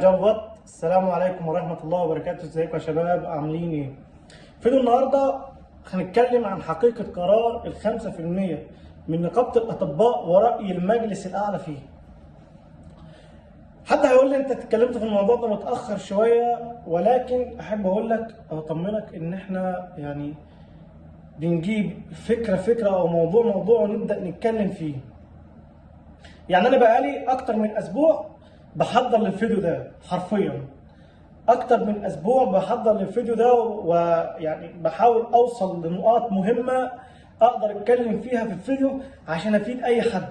جلبط السلام عليكم ورحمة الله وبركاته. ازيكم يا شباب؟ عاملين إيه؟ فيديو النهاردة هنتكلم عن حقيقة قرار في المية من نقابة الأطباء ورأي المجلس الأعلى فيه. حد هيقول لي انت اتكلمت في الموضوع ده متأخر شوية ولكن أحب أقول لك أو أطمنك إن إحنا يعني بنجيب فكرة فكرة أو موضوع موضوع ونبدأ نتكلم فيه. يعني أنا بقالي أكتر من أسبوع بحضر للفيديو ده حرفيا. أكتر من أسبوع بحضر للفيديو ده ويعني بحاول أوصل لنقاط مهمة أقدر أتكلم فيها في الفيديو عشان أفيد أي حد.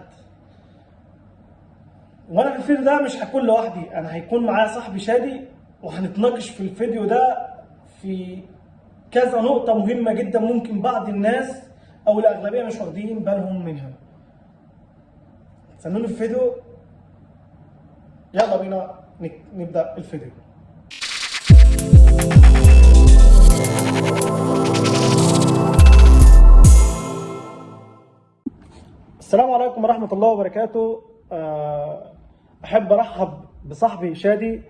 وأنا في الفيديو ده مش هكون لوحدي أنا هيكون معايا صاحبي شادي وهنتناقش في الفيديو ده في كذا نقطة مهمة جدا ممكن بعض الناس أو الأغلبية مش واخدين بالهم منها. استنوني في الفيديو. يلا بينا نبدأ الفيديو. السلام عليكم ورحمة الله وبركاته. آه، أحب أرحب بصاحبي شادي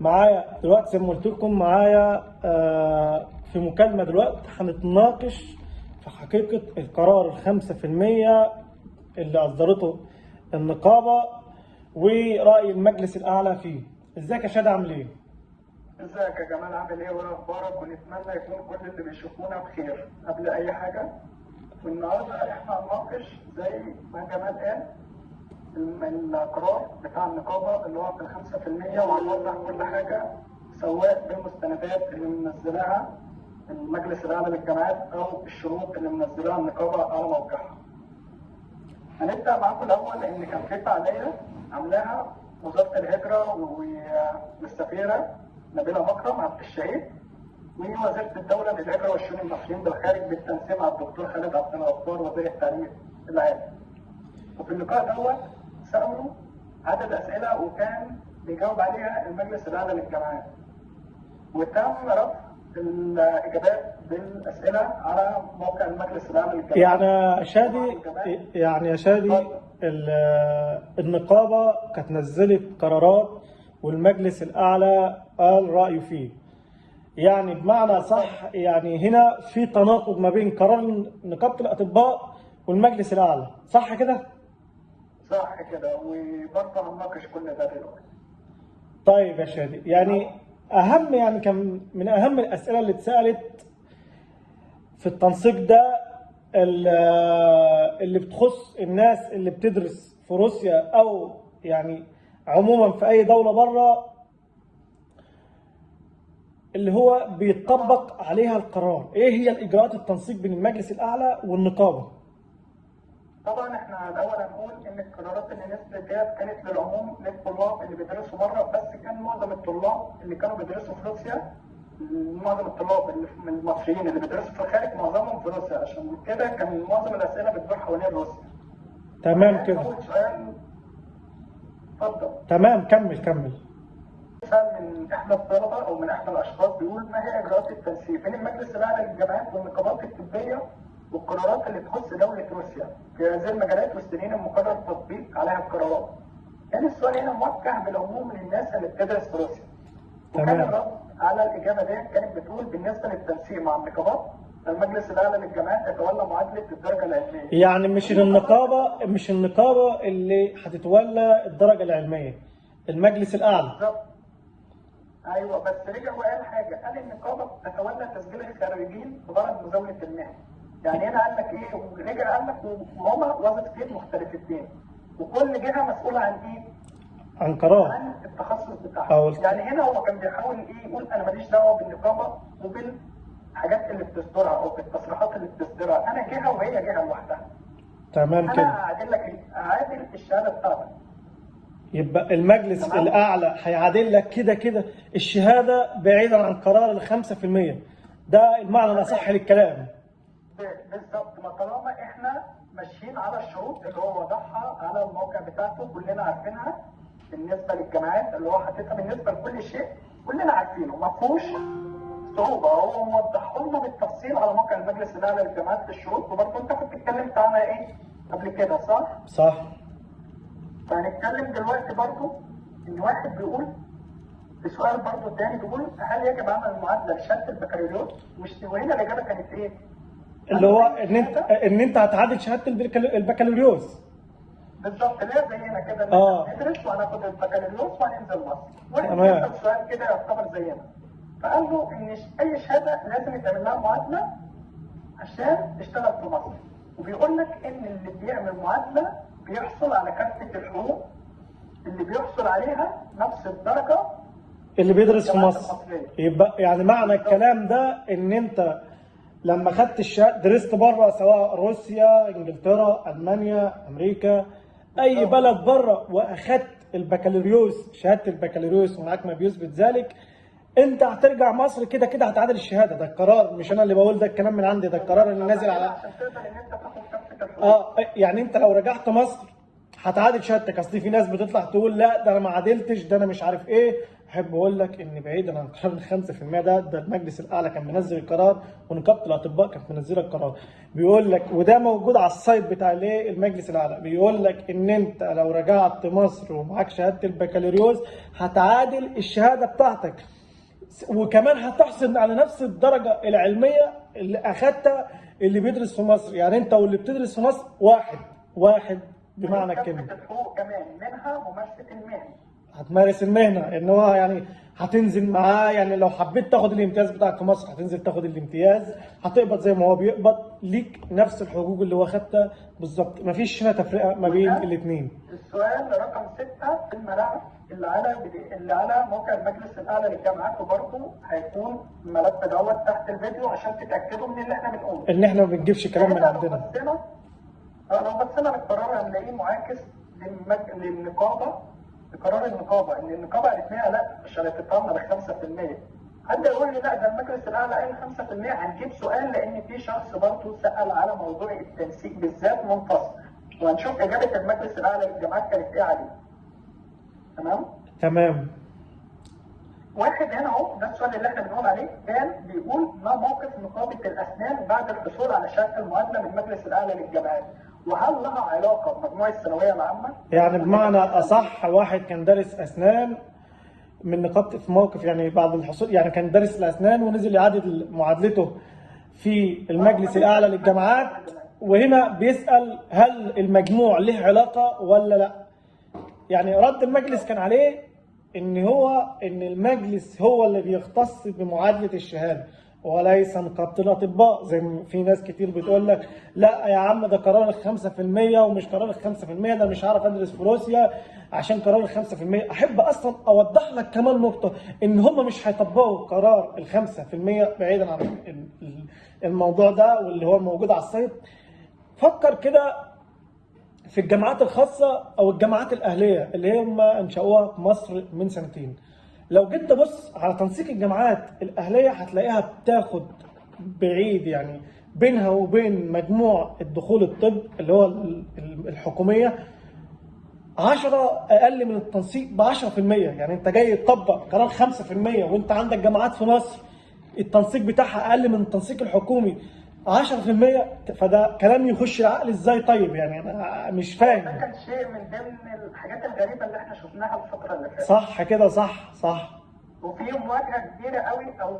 معايا دلوقتي زي ما قلت لكم معايا آه، في مكالمة دلوقتي هنتناقش في حقيقة القرار الخمسة في المية اللي أصدرته النقابة ورأي المجلس الأعلى فيه. إزيك يا شادي عامل إيه؟ إزيك يا جمال عامل إيه؟ وإيه أخبارك؟ ونتمنى يكون كل اللي بيشوفونا بخير. قبل أي حاجة والنهارده إحنا هنناقش زي ما جمال قال القرار بتاع النقابة اللي هو في الخمسة في المية وهنوضح كل حاجة سواء بالمستندات اللي منزلاها المجلس الأعلى للجامعات أو الشروط اللي منزلاها النقابة على موقعها. هنبدأ معاكم الأول ان كان في فعالية. عاملاها وزاره الهجرة والسفيرة نبيله مكرم عبد الشهيد ووزاره الدولة للهجرة والشؤون المصريين بالخارج بالتنسيق مع الدكتور خالد عبد الغفار وزير التعليم العالي. وفي اللقاء دوت سألوا عدد أسئلة وكان بيجاوب عليها المجلس الأعلى للجامعات. وتم رفع الإجابات بالأسئلة على موقع المجلس الأعلى للجامعات. يعني يا شادي يعني يا شادي ال- النقابة كانت نزلت قرارات والمجلس الأعلى قال رأيه فيه يعني بمعنى صح يعني هنا في تناقض ما بين قرار نقابة الأطباء والمجلس الأعلى صح كده؟ صح كده وبرضه هنناقش كل ده دلوقتي. طيب يا شادي يعني أهم يعني كان من أهم الأسئلة اللي اتسألت في التنسيق ده اللي بتخص الناس اللي بتدرس في روسيا أو يعني عموما في أي دولة بره اللي هو بيطبق عليها القرار. إيه هي الإجراءات التنسيق بين المجلس الأعلى والنقابة؟ طبعا إحنا الأول هنقول إن القرارات اللي نزلت ديت كانت للعموم للطلاب اللي بيدرسوا بره بس كان معظم الطلاب اللي كانوا بيدرسوا في روسيا معظم الطلاب من المصريين اللي بيدرسوا في الخارج معظمهم في روسيا عشان كده كان معظم الأسئلة بتدور حوالين روسيا. تمام كده أول سؤال اتفضل تمام كمل كمل سؤال من احدى الطلبه أو من احدى الاشخاص بيقول ما هي إجراءات التنسيق بين المجلس الأعلى للجامعات والنقابات الطبية والقرارات اللي تخص دولة روسيا في هذه المجالات والسنين المقرر التطبيق عليها القرارات. كان السؤال هنا موجه بالعموم للناس اللي بتدرس في روسيا. وكان تمام. على الاجابه دي كانت بتقول بالنسبة للتنسيق مع النقابات المجلس الأعلى للجامعات يتولى معادلة الدرجة العلمية. يعني مش النقابة مش النقابة اللي هتتولى الدرجة العلمية المجلس الأعلى. بالظبط. أيوه بس رجع وقال حاجة قال النقابة تتولى تسجيل الخريجين بغرض مزاولة المهن يعني هنا قال لك إيه؟ ورجع قال لك وهما وظيفتين مختلفتين. وكل جهة مسؤولة عن إيه؟ عن قرار عن التخصص أو بتاعها يعني هنا هو كان بيحاول إيه يقول أنا ماليش دعوة بالنقابة وبالحاجات اللي بتصدرها أو بالتصريحات اللي بتصدرها أنا جهة وهي جهة لوحدها. تمام أنا كده. هعادل لك هعادل الشهادة بتاعتك. يبقى المجلس تمام. الأعلى هيعادل لك كده كده الشهادة بعيدا عن قرار في المية. ده المعنى الأصح للكلام. بالظبط. ما طالما إحنا ماشيين على الشروط اللي هو وضعها على الموقع بتاعته كلنا عارفينها بالنسبة للجامعات اللي هو حاططها بالنسبة لكل شيء كلنا عارفينه ما فيهوش صعوبة هو موضحهم لنا بالتفصيل على موقع المجلس الاعلى للجامعات في الشروط وبرضه انت كنت اتكلمت عنها إيه قبل كده صح؟ صح فهنتكلم دلوقتي برضه إن واحد بيقول السؤال برضه الثاني بيقول هل يجب عمل المعادلة لشهاده البكالوريوس؟ وش- وهنا الإجابة كانت إيه؟ اللي هو إن أنت إن أنت هتعادل شهادة البكالو- البكالوريوس بالظبط اللي هي زينا كده. إحنا ندرس وهناخد البكالوريوس وهننزل مصر. واحد. بيسال سؤال كده يعتبر زينا. فقال له إن أي شهادة لازم يتعمل لها معادلة عشان تشتغل في مصر. وبيقول لك إن اللي بيعمل معادلة بيحصل على كافة الحقوق اللي بيحصل عليها نفس الدرجة اللي بيدرس في مصر المصرية. يبقى يعني معنى الكلام ده إن أنت لما خدت الشهاده درست بره سواء روسيا إنجلترا ألمانيا أمريكا أي بلد بره وأخدت البكالوريوس شهادة البكالوريوس ومعاك ما بيثبت ذلك أنت هترجع مصر كده كده هتعادل الشهادة. ده القرار مش أنا اللي بقول ده الكلام من عندي ده القرار اللي نازل على. آه يعني أنت لو رجعت مصر هتعادل شهادتك. أصل في ناس بتطلع تقول لا ده أنا ما عادلتش ده أنا مش عارف إيه. احب أقول لك إن بعيدا عن قرار ال 5% ده ده المجلس الأعلى كان منزل القرار ونقابة الأطباء كانت منزلة القرار. بيقول لك وده موجود على السايت بتاع الايه المجلس الأعلى. بيقول لك إن أنت لو رجعت مصر ومعاك شهادة البكالوريوس هتعادل الشهادة بتاعتك. وكمان هتحصل على نفس الدرجة العلمية اللي أخدتها اللي بيدرس في مصر. يعني أنت واللي بتدرس في مصر واحد واحد بمعنى الكلمة. الحقوق كمان منها ممارسة المهن. هتمارس المهنة إن هو يعني هتنزل معاه يعني لو حبيت تاخد الامتياز بتاعك في مصر هتنزل تاخد الامتياز هتقبض زي ما هو بيقبض ليك نفس الحقوق اللي هو خدتها. بالظبط. مفيش هنا تفرقة ما بين الاثنين السؤال رقم ستة في الملف اللي على اللي على موقع المجلس الأعلى للجامعات وبرضه هيكون الملف دوت تحت الفيديو عشان تتأكدوا من اللي إحنا بنقوله. إن إحنا ما بنجيبش كلام من لو عندنا. آه، لو بصينا للقرار هنلاقيه معاكس للمج... للنقابة لقرار النقابة إن النقابة قالت لنا لا مش هنتطلع ل 5%. حد يقول لي لا ده المجلس الأعلى قال 5% هنجيب سؤال لأن في شخص برضه سأل على موضوع التنسيق بالذات منفصل. وهنشوف إجابة المجلس الأعلى للجامعات كانت إيه عليه. تمام؟ تمام واحد هنا أهو ده السؤال اللي إحنا بنقول عليه كان بيقول ما موقف نقابه الأسنان بعد الحصول على شهاده المعادله من المجلس الأعلى للجامعات وهل لها علاقة بمجموع الثانوية العامة؟ يعني بمعنى أصح واحد كان دارس أسنان من نقابه في موقف يعني بعد الحصول يعني كان دارس الأسنان ونزل يعادل معادلته في المجلس الأعلى للجامعات وهنا بيسأل هل المجموع له علاقة ولا لا يعني رد المجلس كان عليه إن هو إن المجلس هو اللي بيختص بمعادلة الشهادة وليس نقابه الاطباء زي ما في ناس كتير بتقول لك لا يا عم ده قرار ال 5% ومش قرار ال 5% ده مش هعرف أدرس في روسيا عشان قرار ال 5% أحب أصلا أوضح لك كمان نقطة إن هم مش هيطبقوا قرار ال 5% بعيدا عن ال- ال- الموضوع ده واللي هو موجود على السايت فكر كده في الجامعات الخاصة أو الجامعات الأهلية اللي هم أنشأوها في مصر من سنتين. لو جيت تبص على تنسيق الجامعات الأهلية هتلاقيها بتاخد بعيد يعني بينها وبين مجموع الدخول الطب اللي هو ال- ال- الحكومية. 10 أقل من التنسيق ب 10% يعني أنت جاي تطبق قرار 5% وأنت عندك جامعات في مصر التنسيق بتاعها أقل من التنسيق الحكومي. 10% فده كلام يخش العقل إزاي طيب يعني أنا مش ده فاهم كان شيء من ضمن الحاجات الغريبة اللي إحنا شفناها الفترة اللي فاتت صح كده صح صح وفي مواجهة كبيرة قوي أو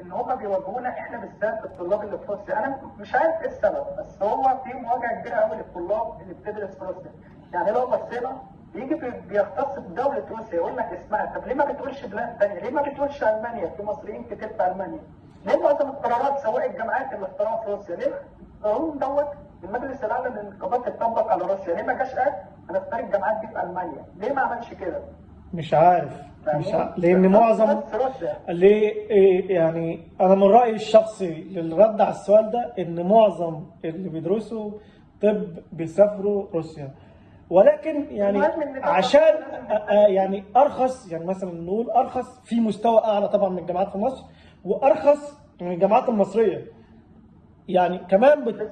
إن هم بيواجهونا إحنا بالذات الطلاب اللي في روسيا أنا مش عارف إيه السبب بس هو في مواجهة كبيرة قوي للطلاب اللي بتدرس في روسيا يعني لو بصينا يجي بي- بيختص بدوله روسيا يقول لك اسمها طب ليه ما بتقولش بلاد ثانية؟ ليه ما بتقولش ألمانيا؟ في مصريين كتير في ألمانيا. ليه معظم القرارات سواء الجامعات اللي اختاروها في روسيا؟ ليه القانون دوت المجلس الأعلى للنقابات اتطبق على روسيا؟ ليه ما جاش قال هنختار الجامعات دي في ألمانيا؟ ليه ما عملش كده؟ مش عارف مش عارف لأن معظم ليه إيه يعني أنا من رأيي الشخصي للرد على السؤال ده إن معظم اللي بيدرسوا طب بيسافروا روسيا ولكن يعني عشان آه، آه، يعني أرخص يعني مثلا نقول أرخص في مستوى أعلى طبعا من الجامعات في مصر وأرخص من الجامعات المصرية. يعني كمان بت...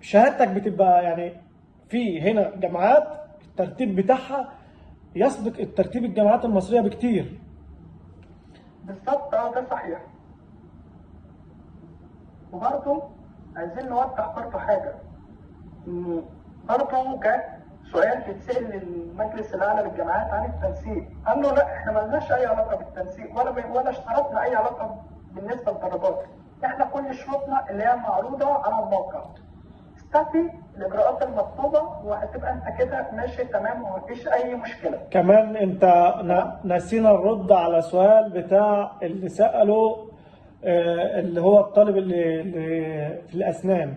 شهادتك بتبقى يعني في هنا جامعات الترتيب بتاعها يسبق الترتيب الجامعات المصرية بكتير. بالظبط آه ده صحيح. وبرضه عايزين نوضح برضه حاجة. إن برضه جت سؤال بيتسال للمجلس الاعلى للجامعات عن التنسيق. قال له لا إحنا مالناش أي علاقة بالتنسيق ولا ولا اشترطنا أي علاقة بالنسبة للطلبات إحنا كل شروطنا اللي هي معروضة على الموقع. استفي الاجراءات المطلوبة وهتبقى أنت كده ماشي تمام ومفيش أي مشكلة. كمان أنت نسينا الرد على سؤال بتاع اللي سأله آه، اللي هو الطالب اللي, اللي في الأسنان.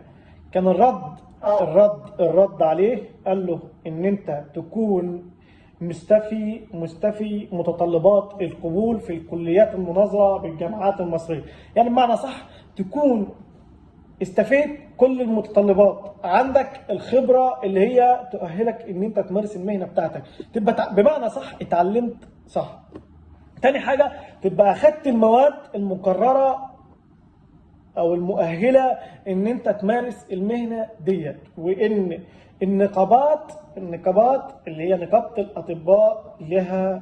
كان الرد آه. الرد الرد عليه قال له إن أنت تكون مستفي مستفي متطلبات القبول في الكليات المناظرة بالجامعات المصرية. يعني بمعنى صح تكون استفيد كل المتطلبات. عندك الخبرة اللي هي تؤهلك إن أنت تمارس المهنة بتاعتك. تبقى بمعنى صح اتعلمت صح. تاني حاجة تبقى أخدت المواد المقررة أو المؤهلة إن أنت تمارس المهنة ديت. وإن النقابات النقابات اللي هي نقابة الأطباء لها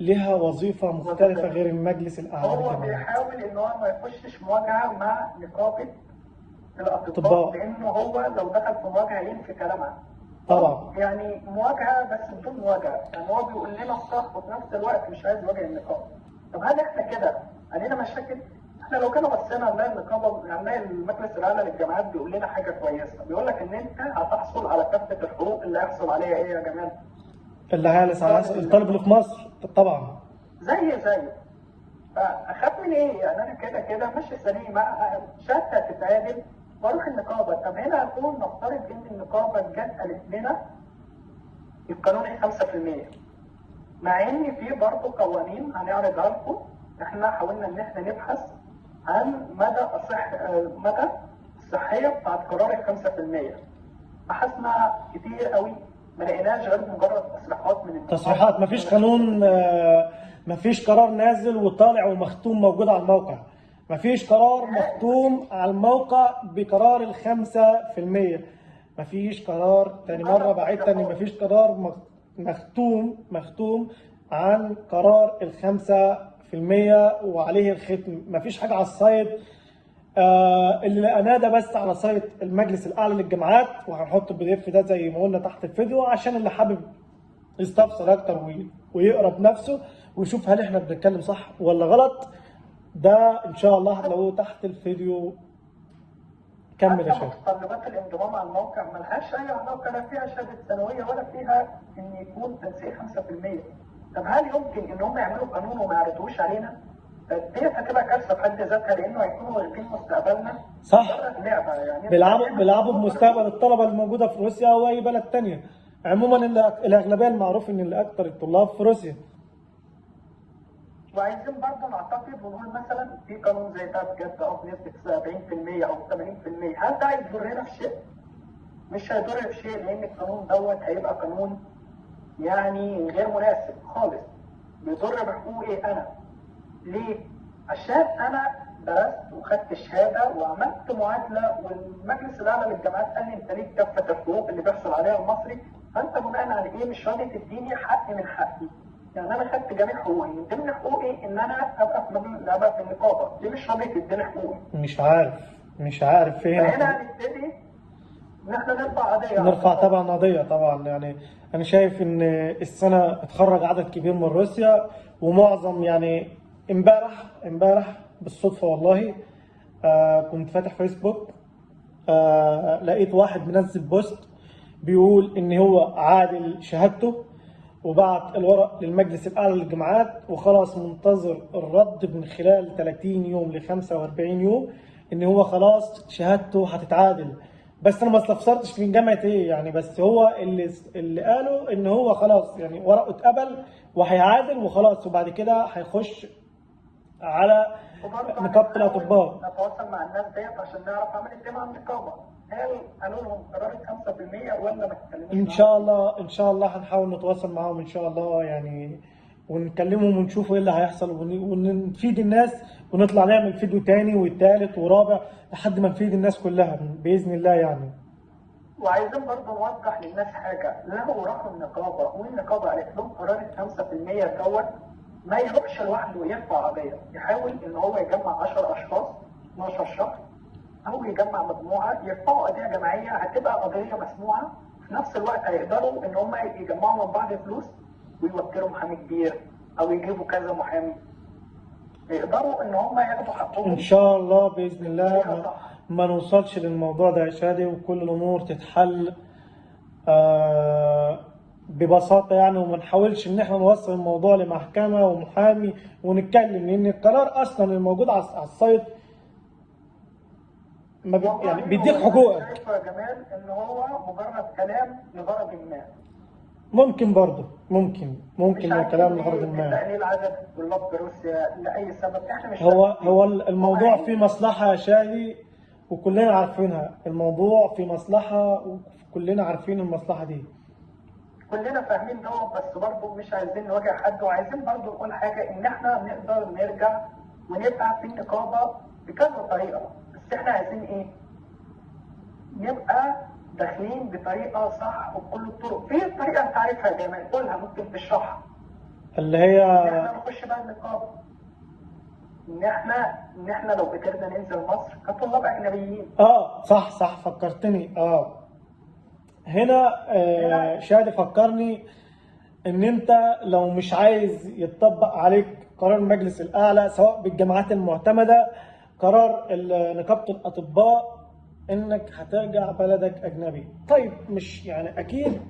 لها وظيفة مختلفة غير المجلس الاعلى هو بيحاول إن هو ما يخشش مواجهة مع نقابة. الأطباء لأنه هو لو دخل في مواجهة ينفي كلامها. طبعا. يعني مواجهة بس بدون مواجهة. يعني هو بيقول لنا الصح وفي نفس الوقت مش عايز يواجه النقابه طب هل إحنا كده علينا مشاكل؟ إحنا لو كنا بصينا هنلاقي النقابه هنلاقي المجلس الاعلى للجامعات بيقول لنا حاجة كويسة. بيقول لك إن أنت هتحصل على كافة الحقوق اللي هيحصل عليها إيه يا جمال؟ اللي هيعلس على الطالب اللي في مصر. طبعا. زي زي. فاخاف من إيه؟ يعني أنا كده كده ماشي سليم. شهادتي هتتعادل وأروح النقابة. طب هنا هنقول نفترض إن النقابة جت قالت لنا القانوني 5% مع إن في برضه قوانين هنعرضها لكم. إحنا حاولنا إن إحنا نبحث عن مدى آه، مدى الصحية بتاعت قرار ال 5% بحثنا كتير قوي. ما لقيناش غير مجرد تصريحات من. تصريحات. مفيش قانون مفيش قرار نازل وطالع ومختوم موجود على الموقع. مفيش قرار مختوم على الموقع بقرار في المية. مفيش قرار تاني مرة بعيد تاني. مفيش قرار مخ- مختوم مختوم عن قرار في المية وعليه الختم. مفيش حاجة على السايت آه اللي لقيناه ده بس على site المجلس الأعلى للجامعات وهنحط ال PDF ده زي ما قلنا تحت الفيديو عشان اللي حابب يستفسر أكتر وي- ويقرأ بنفسه ويشوف هل إحنا بنتكلم صح ولا غلط. ده إن شاء الله هتلاقوه تحت الفيديو. كمل يا شيخ. متطلبات الانضمام على الموقع. ملهاش أي علاقة لا فيها شهادة ثانويه ولا فيها إن يكون تنسيق 5% طب هل يمكن إن هم يعملوا قانون وما يعرضوش علينا؟ ديت هتبقى كارثة في حد ذاتها لأنه هيكونوا واخدين مستقبلنا صح. يعني بيلعبوا بيلعبوا بمستقبل الطلبة الموجودة في روسيا أو أي بلد تانية عموما الأغلبية المعروف إن اللي أكتر الطلاب في روسيا وعايزين برضه نعتقد ونقول مثلا في قانون زي ده بجد آه بنسبة 70% أو 80% هل ده هيضرنا في شيء؟ مش هيضر في شيء لأن القانون دوت هيبقى قانون يعني غير مناسب خالص. بيضر بحقوقي أنا. ليه؟ عشان أنا درست وخدت شهادة وعملت معادلة والمجلس الأعلى للجامعات قال لي أنت ليك كافه الحقوق اللي بيحصل عليها المصري فأنت بناء على إيه مش راضي تديني حق من حقي؟ يعني أنا خدت جميع حقوقي. من ضمن حقوقي إن أنا أبقى في ابقى في النقابة. ليه مش راضي تديني حقوقي؟ مش عارف. مش عارف فين. فهنا هنبتدي ان نرفع قضية نرفع. طبعا قضية طبعا يعني أنا شايف إن السنة اتخرج عدد كبير من روسيا ومعظم يعني إمبارح إمبارح بالصدفة والله آه كنت فاتح فيسبوك آه لقيت واحد منزل بوست بيقول إن هو عادل شهادته وبعت الورق للمجلس الأعلى للجامعات وخلاص منتظر الرد من خلال 30 يوم ل 45 يوم إن هو خلاص شهادته هتتعادل بس أنا ما استفسرتش من جامعة إيه يعني بس هو اللي اللي قالوا إن هو خلاص يعني ورقه اتقبل وهيعادل وخلاص وبعد كده هيخش على وبرضه نقابة الأطباء نتواصل مع الناس ديت عشان نعرف إيه مع النقابه هل قالوا لهم قرار 5% ولا ما اتكلموش إن؟ شاء الله إن شاء الله هنحاول نتواصل معاهم إن شاء الله يعني ونكلمهم ونشوف إيه اللي هيحصل ون- ونفيد الناس ونطلع نعمل فيديو تاني والتالت ورابع لحد ما نفيد الناس كلها بإذن الله يعني. وعايزين برضه نوضح للناس حاجة. لو راحوا النقابه والنقابه قالت لهم قرار ال 5% دوت ما يروحش لوحده يرفع قضيه يحاول إن هو يجمع 10 أشخاص 12 شخص أو يجمع مجموعة يرفعوا قضيه جماعية هتبقى قضية مسموعة. في نفس الوقت هيقدروا إن هم يجمعوا من بعض فلوس ويوكلوا محامي كبير أو يجيبوا كذا محامي. يقدروا إن هم ياخدوا حقهم إن شاء الله بإذن الله ما. ما نوصلش للموضوع ده يا شادي وكل الأمور تتحل آه ببساطة يعني وما نحاولش إن إحنا نوصل الموضوع لمحكمة ومحامي ونتكلم لأن القرار أصلا الموجود على السايت ما بي يعني بيديك حقوقك يا جمال إن هو مجرد كلام لغرض ما ممكن برضه ممكن ممكن الكلام ليه لغرض ما. تقليل عدد الطلاب في روسيا لأي سبب. إحنا مش هو. هو الموضوع هم فيه مصلحة يا شادي وكلنا عارفينها. الموضوع فيه مصلحة وكلنا عارفين المصلحة دي. كلنا فاهمين ده بس برضه مش عايزين نواجه حد وعايزين برضه نقول حاجة إن إحنا نقدر نرجع ونبقى في النقابة بكذا طريقة. بس إحنا عايزين إيه؟ نبقى داخلين بطريقة صح وبكل الطرق. في طريقة أنت عارفها يا جماعة قولها ممكن تشرحها. اللي هي إحنا نخش بقى النقابه إن إحنا إن إحنا لو قدرنا ننزل مصر كطلاب أجنبيين. آه صح صح فكرتني. آه. هنا آه شادي فكرني إن أنت لو مش عايز يتطبق عليك قرار المجلس الأعلى سواء بالجامعات المعتمدة قرار نقابة الأطباء إنك هترجع بلدك أجنبي. طيب مش يعني أكيد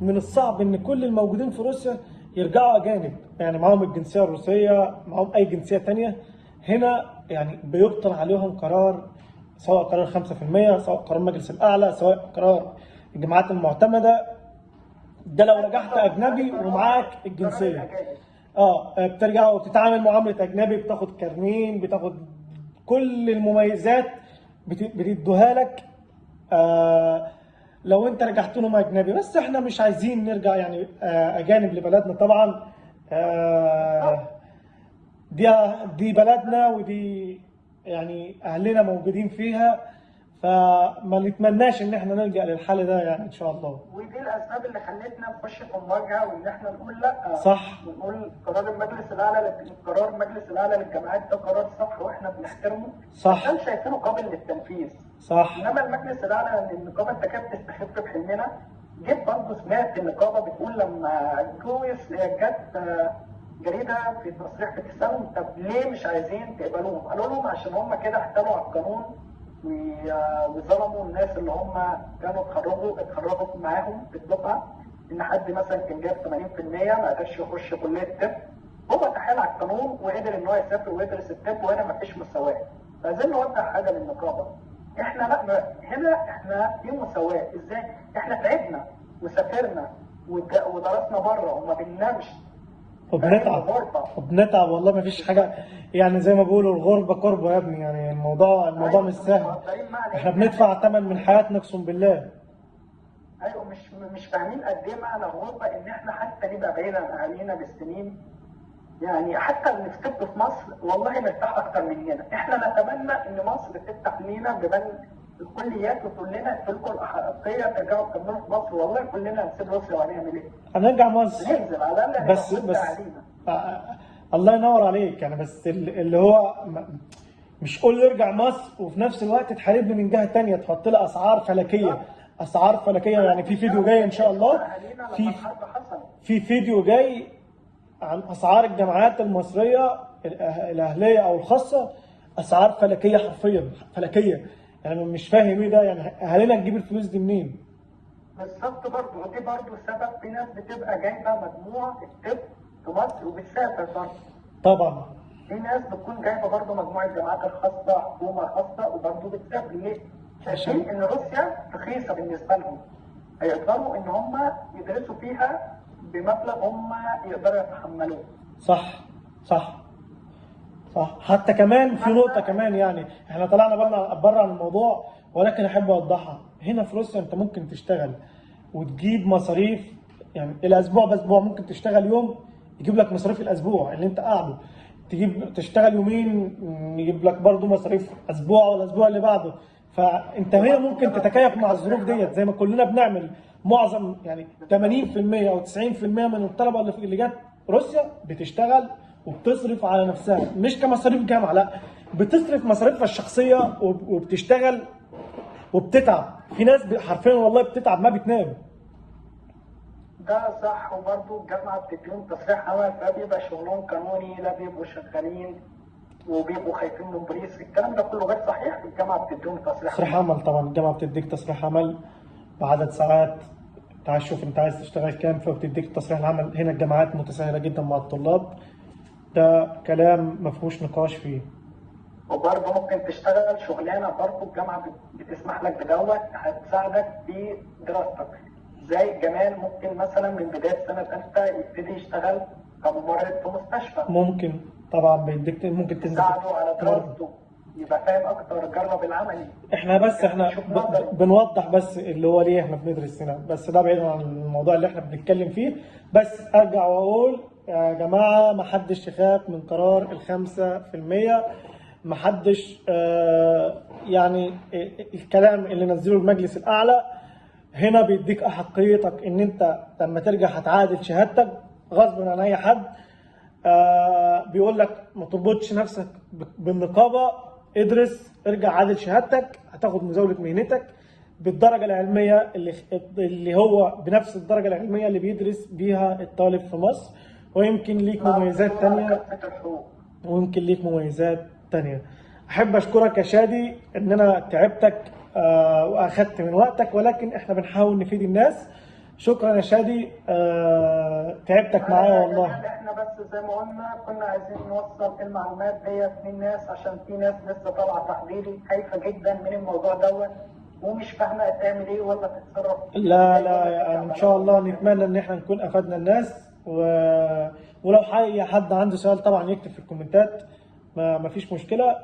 من الصعب إن كل الموجودين في روسيا يرجعوا أجانب. يعني معاهم الجنسية الروسية معاهم أي جنسية تانية. هنا يعني بيبطل عليهم قرار سواء قرار 5% سواء قرار المجلس الأعلى سواء قرار الجامعات المعتمدة. ده لو رجعت أجنبي ومعاك الجنسية. آه بترجع وتتعامل معاملة أجنبي بتاخد كارنين بتاخد كل المميزات بتدوها لك. آه لو انت رجعت لهم أجنبي بس إحنا مش عايزين نرجع يعني آه أجانب لبلدنا طبعا. آه دي دي بلدنا ودي يعني أهلنا موجودين فيها. فما نتمناش إن إحنا نلجأ للحل ده يعني إن شاء الله. ودي الأسباب اللي خلتنا نخش في مواجهه وإن إحنا نقول لأ. صح. ونقول قرار المجلس الأعلى قرار المجلس الأعلى للجامعات ده قرار صح وإحنا بنحترمه. صح. عشان شايفينه قابل للتنفيذ. صح. إنما المجلس الأعلى النقابه أنت كانت تستخف بحلمنا. جيت برضه سمعت النقابة بتقول لما كويس جت آه، جريدة في تصريح بتسالهم طب ليه مش عايزين تقبلوهم؟ قالوا لهم عشان هم كده احتالوا على القانون. وظلموا الناس اللي هم كانوا اتخرجوا اتخرجوا معاهم في الدفعة. إن حد مثلا كان جايب 80% ما قدرش يخش كلية طب. هو تحايل على القانون وقدر إن هو يسافر ويدرس الطب وهنا ما فيش مساواة. فعايزين نوضح حاجة للنقابه إحنا لا هنا إحنا في مساواة. إزاي؟ إحنا تعبنا وسافرنا ودرسنا بره وما بننامش وبنتعب. وبنتعب والله ما فيش حاجة. يعني زي ما بيقولوا الغربة قربه يا ابني. يعني الموضوع الموضوع مش سهل. إحنا؟ بندفع ثمن من حياتنا اقسم بالله. أيوه مش مش فاهمين قد إيه معنى الغربة إن إحنا حتى نبقى بعيد عن أهالينا بالسنين. يعني حتى اللي في في مصر والله مرتاح أكتر مننا. إحنا نتمنى إن مصر تفتح لينا بيبان الكليات وتقول لنا أنتوا الاحقيه ترجعوا تكملوا في مصر. والله كلنا هنسيب روسيا وهنعمل إيه؟ هنرجع مصر. ننزل على الأقل بس بس علينا. آه، الله ينور عليك. يعني بس ال- اللي هو مش قول ارجع مصر وفي نفس الوقت تحاربني من جهة تانية تحط لي أسعار فلكية. أسعار فلكية. يعني في فيديو جاي إن شاء الله. في في فيديو جاي عن أسعار الجامعات المصرية الأه- الأهلية أو الخاصة. أسعار فلكية حرفيا فلكية. يعني مش فاهم إيه ده يعني اهالينا تجيب الفلوس دي منين؟ بالظبط برضه ودي برضه سبب في ناس بتبقى جايبة مجموع الطب في مصر وبتسافر برضه. طبعا. في ناس بتكون جايبة برضه مجموع الجامعات الخاصه حكومة خاصة وبرضه بتسافر. ليه؟ شايفين إن روسيا رخيصة بالنسبة لهم. هيقدروا إن هم يدرسوا فيها بمبلغ هم يقدروا يتحملوه. صح صح. صح. حتى كمان في نقطة كمان يعني إحنا طلعنا بره بره عن الموضوع ولكن أحب أوضحها. هنا في روسيا أنت ممكن تشتغل وتجيب مصاريف يعني الأسبوع باسبوع ممكن تشتغل يوم يجيب لك مصاريف الأسبوع اللي أنت قاعدة. تجيب تشتغل يومين يجيب لك برضه مصاريف أسبوع والاسبوع اللي بعده. فأنت هنا ممكن تتكيف مع الظروف ديت. زي ما كلنا بنعمل معظم يعني 80% أو 90% من الطلبة اللي اللي جت روسيا بتشتغل وبتصرف على نفسها. مش كمصاريف جامعة لا. بتصرف مصاريفها الشخصية وب- وبتشتغل وبتتعب. في ناس حرفيا والله بتتعب ما بتنام. ده صح وبرضه الجامعة بتديهم تصريح عمل فبيبقى شغلهم قانوني لا بيبقوا شغالين وبيبقوا خايفين من بوليس. الكلام ده كله غير صحيح. الجامعة بتديهم تصريح. تصريح عمل طبعا. الجامعة بتديك تصريح عمل بعدد ساعات. انت عايز تشوف انت عايز تشتغل كام فبتديك تصريح العمل. هنا الجامعات متساهله جدا مع الطلاب. ده كلام ما فيهوش نقاش فيه. وبرضه ممكن تشتغل شغلانة برضه الجامعة بت- بتسمح لك بدوت هتساعدك في دراستك. زي جمال ممكن مثلا من بداية سنة ثالثه يبتدي يشتغل كممرض في مستشفى. ممكن طبعا بيديك ممكن تنزل. تساعده على. دراسته يبقى فاهم أكتر جرب العملي إحنا بس إحنا بنوضح بس اللي هو ليه إحنا بندرس هنا. بس ده بعيد عن الموضوع اللي إحنا بنتكلم فيه. بس أرجع وأقول يا جماعة ما حدش يخاف من قرار الخمسة في المية. ما حدش آه، يعني الكلام اللي نزله المجلس الأعلى. هنا بيديك أحقيتك إن أنت لما ترجع هتعادل شهادتك غصب عن أي حد. آه بيقول لك ما تربطش نفسك ب- بالنقابة. ادرس ارجع عادل شهادتك. هتاخد مزاولة مهنتك بالدرجة العلمية اللي اللي هو بنفس الدرجة العلمية اللي بيدرس بيها الطالب في مصر. ويمكن ليك مميزات تانية. ويمكن ليك مميزات تانية. أحب أشكرك يا شادي إن أنا تعبتك آه، وأخدت من وقتك ولكن إحنا بنحاول نفيد الناس. شكرا يا شادي آه، تعبتك معايا والله. إحنا بس زي ما قلنا كنا عايزين نوصل المعلومات ديت للناس عشان في ناس لسه طالعة تحضيري خايفة جدا من الموضوع دوت ومش فاهمة تعمل إيه ولا تتصرف. لا لا يعني إن شاء الله نتمنى إن إحنا نكون أفدنا الناس. و... ولو أي حد عنده سؤال طبعا يكتب في الكومنتات ما ما فيش مشكلة.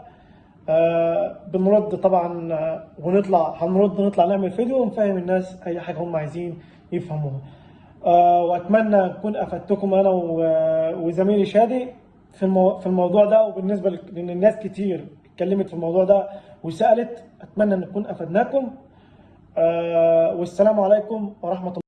آه بنرد طبعا آه، ونطلع هنرد ونطلع نعمل فيديو ونفهم الناس أي حاجة هم عايزين يفهموها. آه وأتمنى أكون أفدتكم أنا و- وزميلي شادي في المو... في الموضوع ده. وبالنسبة لك- لأن الناس كتير اتكلمت في الموضوع ده وسألت أتمنى أن نكون أفدناكم. آه والسلام عليكم ورحمة الله